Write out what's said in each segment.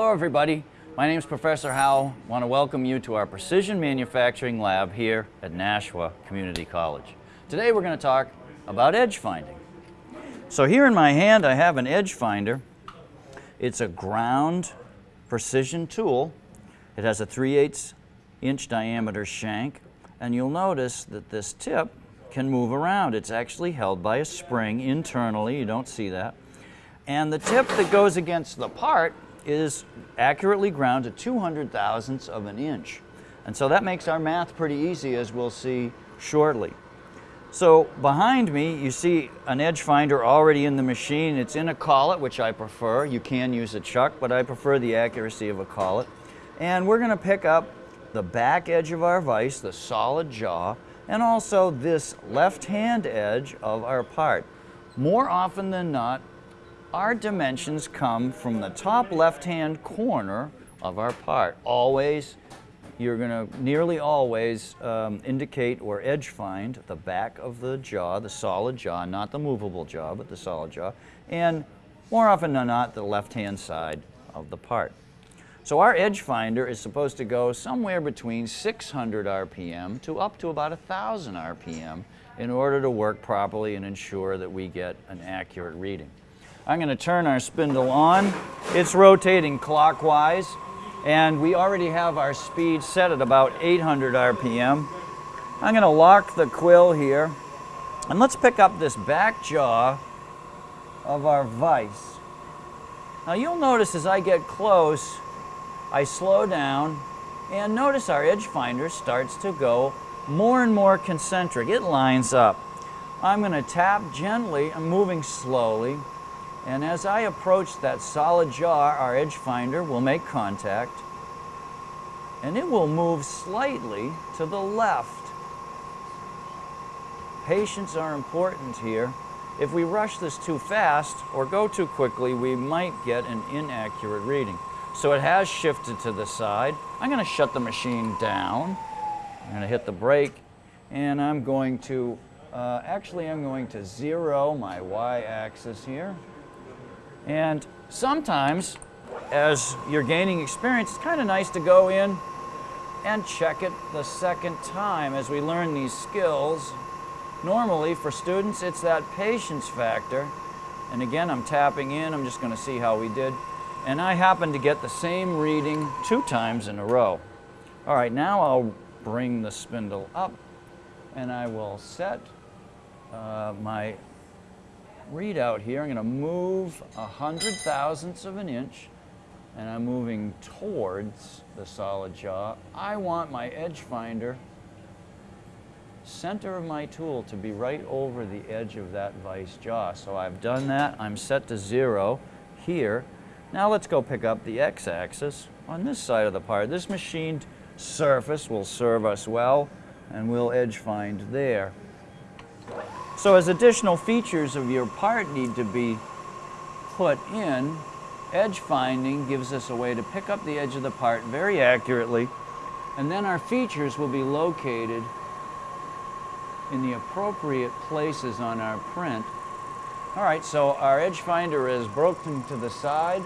Hello everybody. My name is Professor Howell. I want to welcome you to our Precision Manufacturing Lab here at Nashua Community College. Today we're going to talk about edge finding. So here in my hand I have an edge finder. It's a ground precision tool. It has a 3 8 inch diameter shank and you'll notice that this tip can move around. It's actually held by a spring internally, you don't see that. And the tip that goes against the part is accurately ground to 200 thousandths of an inch. And so that makes our math pretty easy as we'll see shortly. So behind me you see an edge finder already in the machine. It's in a collet which I prefer. You can use a chuck but I prefer the accuracy of a collet. And we're going to pick up the back edge of our vise, the solid jaw, and also this left hand edge of our part. More often than not our dimensions come from the top left-hand corner of our part. Always, you're going to nearly always um, indicate or edge find the back of the jaw, the solid jaw, not the movable jaw, but the solid jaw, and more often than not, the left-hand side of the part. So our edge finder is supposed to go somewhere between 600 RPM to up to about 1,000 RPM in order to work properly and ensure that we get an accurate reading. I'm going to turn our spindle on. It's rotating clockwise and we already have our speed set at about 800 RPM. I'm going to lock the quill here and let's pick up this back jaw of our vise. Now you'll notice as I get close, I slow down and notice our edge finder starts to go more and more concentric. It lines up. I'm going to tap gently, I'm moving slowly, and as I approach that solid jaw, our edge finder will make contact and it will move slightly to the left. Patience are important here. If we rush this too fast or go too quickly, we might get an inaccurate reading. So it has shifted to the side. I'm going to shut the machine down. I'm going to hit the brake and I'm going to, uh, actually I'm going to zero my y-axis here. And sometimes, as you're gaining experience, it's kind of nice to go in and check it the second time as we learn these skills. Normally, for students, it's that patience factor. And again, I'm tapping in. I'm just going to see how we did. And I happen to get the same reading two times in a row. All right, now I'll bring the spindle up and I will set uh, my readout here. I'm going to move a hundred thousandths of an inch and I'm moving towards the solid jaw. I want my edge finder center of my tool to be right over the edge of that vice jaw. So I've done that. I'm set to zero here. Now let's go pick up the x-axis on this side of the part. This machined surface will serve us well and we'll edge find there. So as additional features of your part need to be put in, edge finding gives us a way to pick up the edge of the part very accurately, and then our features will be located in the appropriate places on our print. All right, so our edge finder is broken to the side.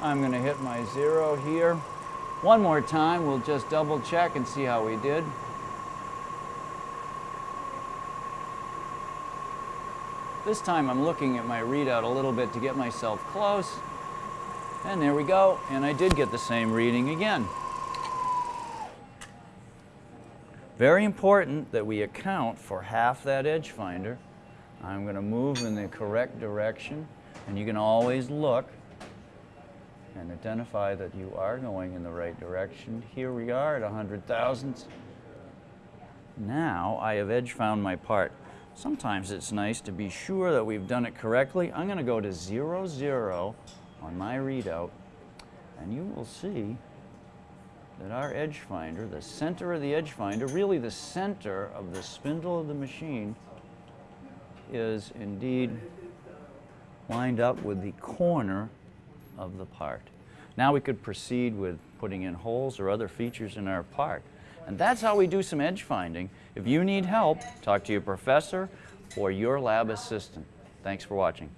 I'm going to hit my zero here. One more time, we'll just double check and see how we did. This time I'm looking at my readout a little bit to get myself close. And there we go. And I did get the same reading again. Very important that we account for half that edge finder. I'm going to move in the correct direction. And you can always look and identify that you are going in the right direction. Here we are at 100 thousandths. Now I have edge found my part. Sometimes it's nice to be sure that we've done it correctly. I'm going to go to 0, 0 on my readout, and you will see that our edge finder, the center of the edge finder, really the center of the spindle of the machine, is indeed lined up with the corner of the part. Now we could proceed with putting in holes or other features in our part. And that's how we do some edge finding. If you need help, talk to your professor or your lab assistant. Thanks for watching.